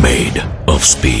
Made of speed.